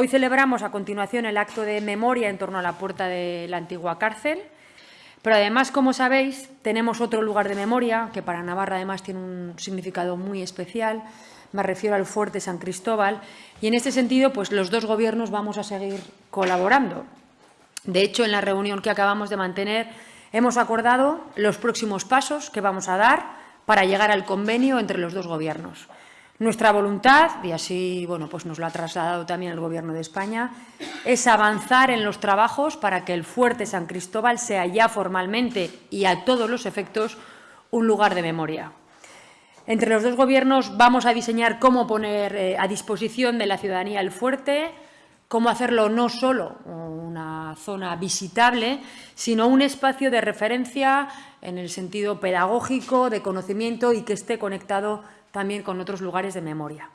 Hoy celebramos a continuación el acto de memoria en torno a la puerta de la antigua cárcel, pero además, como sabéis, tenemos otro lugar de memoria que para Navarra además tiene un significado muy especial. Me refiero al fuerte San Cristóbal y en este sentido, pues los dos gobiernos vamos a seguir colaborando. De hecho, en la reunión que acabamos de mantener hemos acordado los próximos pasos que vamos a dar para llegar al convenio entre los dos gobiernos. Nuestra voluntad, y así bueno, pues nos lo ha trasladado también el Gobierno de España, es avanzar en los trabajos para que el fuerte San Cristóbal sea ya formalmente y a todos los efectos un lugar de memoria. Entre los dos Gobiernos vamos a diseñar cómo poner eh, a disposición de la ciudadanía el fuerte, cómo hacerlo no solo zona visitable, sino un espacio de referencia en el sentido pedagógico, de conocimiento y que esté conectado también con otros lugares de memoria.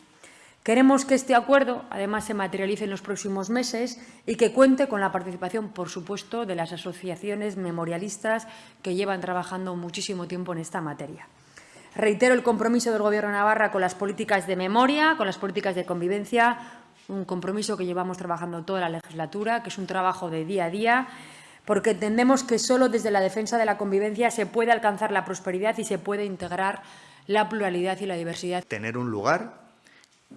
Queremos que este acuerdo, además, se materialice en los próximos meses y que cuente con la participación, por supuesto, de las asociaciones memorialistas que llevan trabajando muchísimo tiempo en esta materia. Reitero el compromiso del Gobierno de Navarra con las políticas de memoria, con las políticas de convivencia, un compromiso que llevamos trabajando toda la legislatura, que es un trabajo de día a día, porque entendemos que solo desde la defensa de la convivencia se puede alcanzar la prosperidad y se puede integrar la pluralidad y la diversidad. Tener un lugar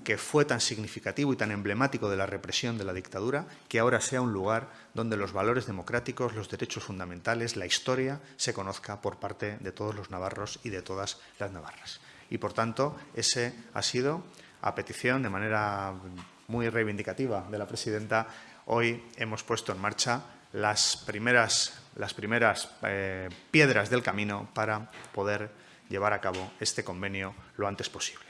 que fue tan significativo y tan emblemático de la represión de la dictadura, que ahora sea un lugar donde los valores democráticos, los derechos fundamentales, la historia se conozca por parte de todos los navarros y de todas las navarras. Y, por tanto, ese ha sido, a petición, de manera muy reivindicativa de la presidenta, hoy hemos puesto en marcha las primeras, las primeras eh, piedras del camino para poder llevar a cabo este convenio lo antes posible.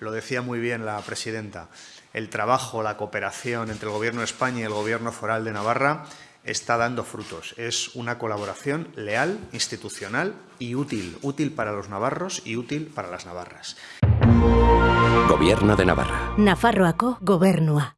Lo decía muy bien la presidenta, el trabajo, la cooperación entre el Gobierno de España y el Gobierno foral de Navarra está dando frutos. Es una colaboración leal, institucional y útil, útil para los navarros y útil para las navarras. Gobierno de Navarra. Nafarroako gobernua.